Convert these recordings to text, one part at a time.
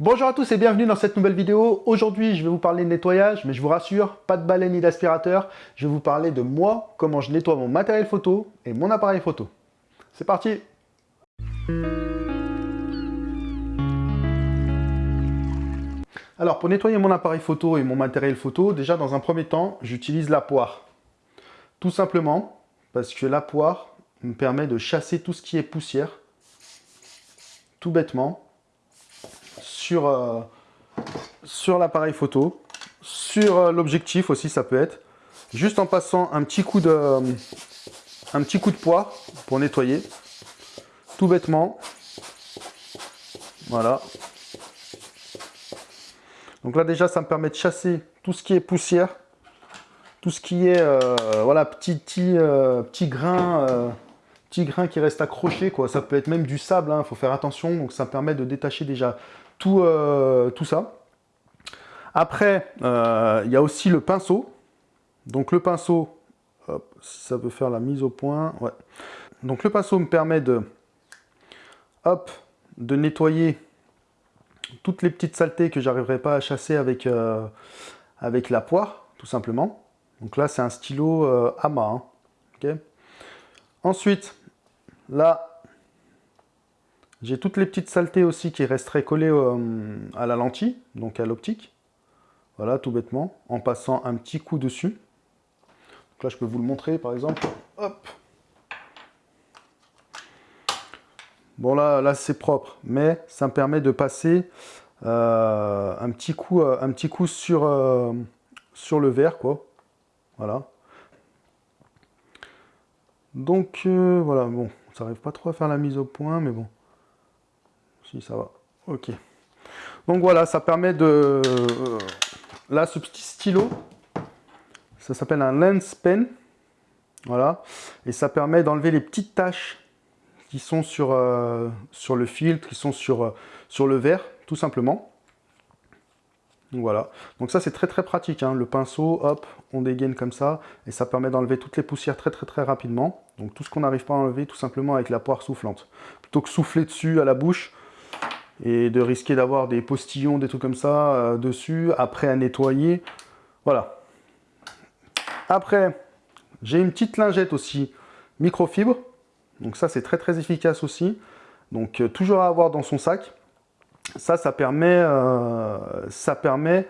Bonjour à tous et bienvenue dans cette nouvelle vidéo. Aujourd'hui, je vais vous parler de nettoyage, mais je vous rassure, pas de balai ni d'aspirateur. Je vais vous parler de moi, comment je nettoie mon matériel photo et mon appareil photo. C'est parti Alors, pour nettoyer mon appareil photo et mon matériel photo, déjà, dans un premier temps, j'utilise la poire. Tout simplement parce que la poire me permet de chasser tout ce qui est poussière, tout bêtement, sur, euh, sur l'appareil photo, sur euh, l'objectif aussi ça peut être, juste en passant un petit coup de, un petit coup de poire pour nettoyer, tout bêtement, voilà. Donc là déjà ça me permet de chasser tout ce qui est poussière, tout ce qui est euh, voilà petit petit, petit grain petit grain qui reste accroché quoi. Ça peut être même du sable il hein, faut faire attention. Donc ça me permet de détacher déjà tout, euh, tout ça. Après, euh, il y a aussi le pinceau. Donc le pinceau, si ça veut faire la mise au point, ouais. Donc le pinceau me permet de, hop, de nettoyer toutes les petites saletés que j'arriverai pas à chasser avec, euh, avec la poire, tout simplement. Donc là, c'est un stylo AMA. Hein. Ensuite, là, j'ai toutes les petites saletés aussi qui resteraient collées euh, à la lentille, donc à l'optique. Voilà, tout bêtement, en passant un petit coup dessus. Donc là, je peux vous le montrer, par exemple. Hop Bon, là, c'est propre, mais ça me permet de passer euh, un, petit coup, euh, un petit coup sur, sur le verre, quoi. Voilà. Donc, voilà, bon, ça n'arrive pas trop à faire la mise au point, mais bon. Si ça va. Ok. Donc voilà, ça permet de... Euh, là, ce petit stylo, ça s'appelle un lens pen. Voilà. Et ça permet d'enlever les petites taches qui sont sur, euh, le filtre, qui sont sur, euh, sur le verre, tout simplement. Voilà. Donc ça, c'est très très pratique. Hein. Le pinceau, hop, on dégaine comme ça. Et ça permet d'enlever toutes les poussières très très très rapidement. Donc tout ce qu'on n'arrive pas à enlever, tout simplement avec la poire soufflante. Plutôt que souffler dessus à la bouche, et de risquer d'avoir des postillons, des trucs comme ça euh, dessus, après à nettoyer. Voilà. Après, j'ai une petite lingette aussi microfibre. Donc ça, c'est très très efficace aussi. Donc euh, toujours à avoir dans son sac. Ça, ça permet, euh, ça permet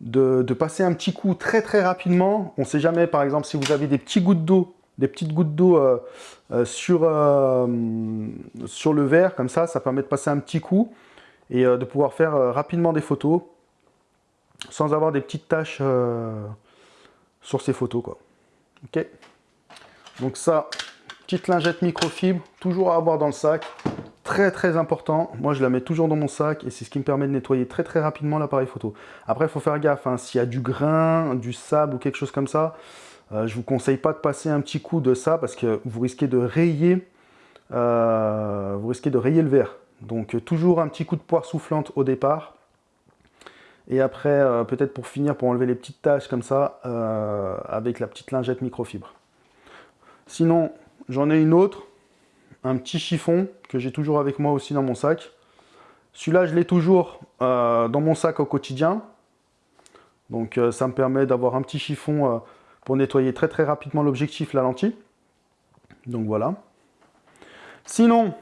de, de, passer un petit coup très très rapidement. On ne sait jamais, par exemple, si vous avez des petits gouttes d'eau des petites gouttes d'eau euh, euh, sur, euh, sur le verre, comme ça, ça permet de passer un petit coup et de pouvoir faire rapidement des photos sans avoir des petites taches sur ces photos. Quoi. Donc ça, petite lingette microfibre, toujours à avoir dans le sac. Très très important, moi je la mets toujours dans mon sac et c'est ce qui me permet de nettoyer très très rapidement l'appareil photo. Après il faut faire gaffe, hein, s'il y a du grain, du sable ou quelque chose comme ça, euh, je vous conseille pas de passer un petit coup de ça parce que vous risquez de rayer, euh, vous risquez de rayer le verre. Donc euh, toujours un petit coup de poire soufflante au départ. Et après, peut-être pour finir, pour enlever les petites taches comme ça, avec la petite lingette microfibre. Sinon, j'en ai une autre, un petit chiffon que j'ai toujours avec moi aussi dans mon sac. Celui-là, je l'ai toujours dans mon sac au quotidien. Donc ça me permet d'avoir un petit chiffon pour nettoyer très très rapidement l'objectif, la lentille. Donc voilà. Sinon,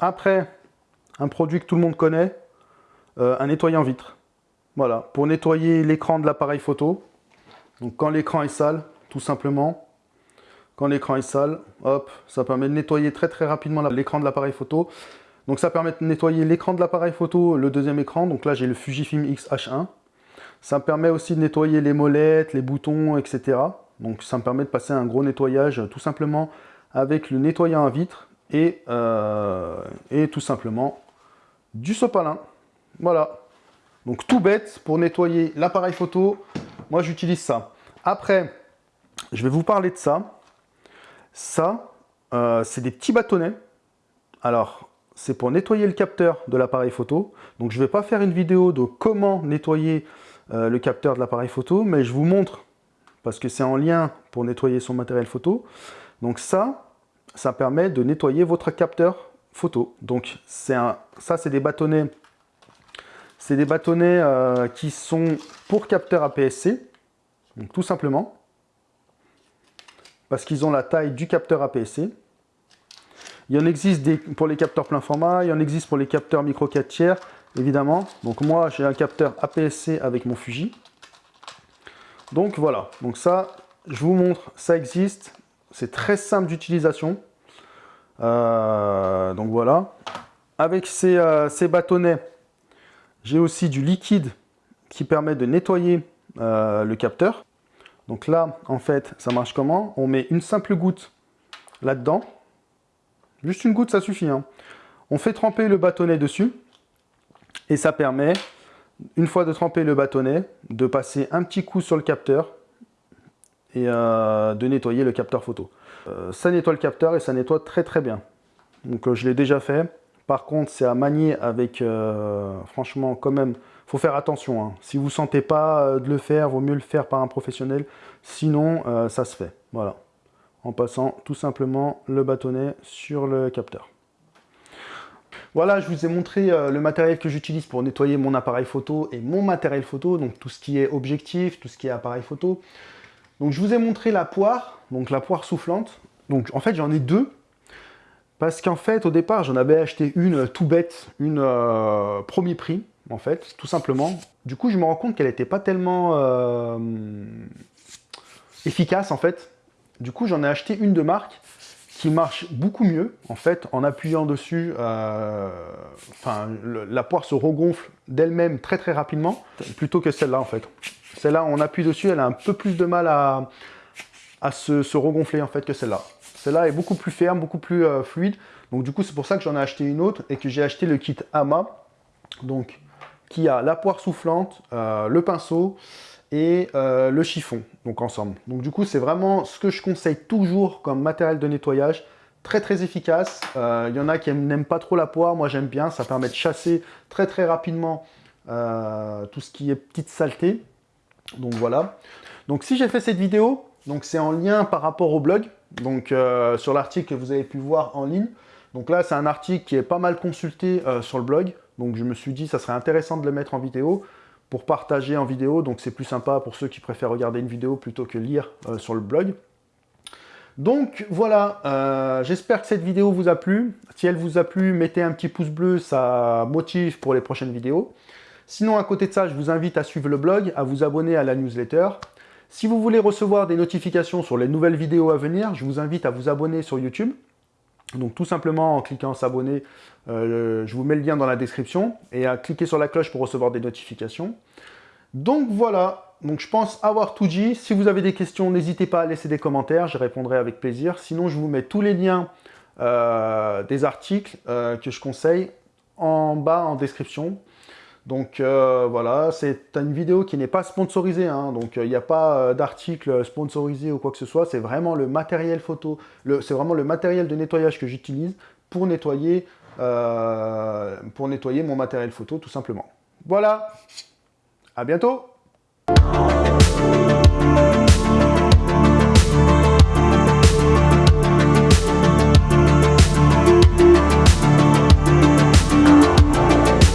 après, un produit que tout le monde connaît, euh, un nettoyant vitre. Voilà, pour nettoyer l'écran de l'appareil photo. Donc quand l'écran est sale, tout simplement, quand l'écran est sale, hop, ça permet de nettoyer très très rapidement l'écran de l'appareil photo. Donc ça permet de nettoyer l'écran de l'appareil photo, le deuxième écran. Donc là j'ai le Fujifilm X-H1. Ça me permet aussi de nettoyer les molettes, les boutons, etc. Donc ça me permet de passer un gros nettoyage tout simplement avec le nettoyant à vitre et, euh, et tout simplement du sopalin. Voilà. Donc tout bête pour nettoyer l'appareil photo. Moi j'utilise ça. Après, je vais vous parler de ça. Ça, euh, c'est des petits bâtonnets. Alors, c'est pour nettoyer le capteur de l'appareil photo. Donc je ne vais pas faire une vidéo de comment nettoyer euh, le capteur de l'appareil photo, mais je vous montre, parce que c'est en lien pour nettoyer son matériel photo. Donc ça, ça permet de nettoyer votre capteur photo. Donc un, ça, c'est des bâtonnets c'est des bâtonnets euh, qui sont pour capteur APS-C, donc tout simplement, parce qu'ils ont la taille du capteur APS-C. Il y en existe des, pour les capteurs plein format, il y en existe pour les capteurs micro 4 tiers, évidemment. Donc moi, j'ai un capteur APS-C avec mon Fuji. Donc voilà, donc ça, je vous montre, ça existe. C'est très simple d'utilisation. Euh, donc voilà. Avec euh, ces, bâtonnets, j'ai aussi du liquide qui permet de nettoyer euh, le capteur. Donc là, en fait, ça marche comment? On met une simple goutte là-dedans. Juste une goutte, ça suffit. Hein. On fait tremper le bâtonnet dessus. Et ça permet, une fois de tremper le bâtonnet, de passer un petit coup sur le capteur et euh, de nettoyer le capteur photo. Euh, ça nettoie le capteur et ça nettoie très très bien. Donc euh, je l'ai déjà fait. Par contre, c'est à manier avec, franchement, quand même, faut faire attention. Hein. Si vous ne sentez pas de le faire, vaut mieux le faire par un professionnel. Sinon, ça se fait. Voilà. En passant tout simplement le bâtonnet sur le capteur. Voilà, je vous ai montré le matériel que j'utilise pour nettoyer mon appareil photo et mon matériel photo, donc tout ce qui est objectif, tout ce qui est appareil photo. Donc je vous ai montré la poire, donc la poire soufflante. Donc en fait j'en ai deux, parce qu'en fait au départ j'en avais acheté une tout bête, une euh, premier prix en fait, tout simplement. Du coup je me rends compte qu'elle n'était pas tellement euh, efficace en fait. Du coup j'en ai acheté une de marque marche beaucoup mieux en fait en appuyant dessus euh, enfin la poire se regonfle d'elle-même très très rapidement plutôt que celle-là en fait celle-là, on appuie dessus, elle a un peu plus de mal à, se, regonfler en fait que celle-là. Celle-là est beaucoup plus ferme, beaucoup plus euh, fluide. Donc du coup, c'est pour ça que j'en ai acheté une autre et que j'ai acheté le kit AMA. Donc, qui a la poire soufflante, euh, le pinceau et euh, le chiffon, donc ensemble. Donc du coup, c'est vraiment ce que je conseille toujours comme matériel de nettoyage. Très très efficace. Il y en a qui n'aiment pas trop la poire, moi j'aime bien. Ça permet de chasser très très rapidement tout ce qui est petite saleté. Donc voilà. Donc si j'ai fait cette vidéo, donc c'est en lien par rapport au blog, donc euh, sur l'article que vous avez pu voir en ligne. Donc là, c'est un article qui est pas mal consulté euh, sur le blog. Donc je me suis dit, ça serait intéressant de le mettre en vidéo pour partager en vidéo. Donc c'est plus sympa pour ceux qui préfèrent regarder une vidéo plutôt que lire euh, sur le blog. Donc voilà, j'espère que cette vidéo vous a plu. Si elle vous a plu, mettez un petit pouce bleu, ça motive pour les prochaines vidéos. Sinon, à côté de ça, je vous invite à suivre le blog, à vous abonner à la newsletter. Si vous voulez recevoir des notifications sur les nouvelles vidéos à venir, je vous invite à vous abonner sur YouTube. Donc tout simplement en cliquant s'abonner, euh, je vous mets le lien dans la description, et à cliquer sur la cloche pour recevoir des notifications. Donc voilà, donc je pense avoir tout dit. Si vous avez des questions, n'hésitez pas à laisser des commentaires, je répondrai avec plaisir. Sinon, je vous mets tous les liens euh, des articles euh, que je conseille en bas en description. Donc euh, voilà, c'est une vidéo qui n'est pas sponsorisée, hein. donc il n'y a pas euh, d'article sponsorisé ou quoi que ce soit, c'est vraiment le matériel photo, c'est vraiment le matériel de nettoyage que j'utilise pour nettoyer, euh, pour nettoyer mon matériel photo tout simplement. Voilà, à bientôt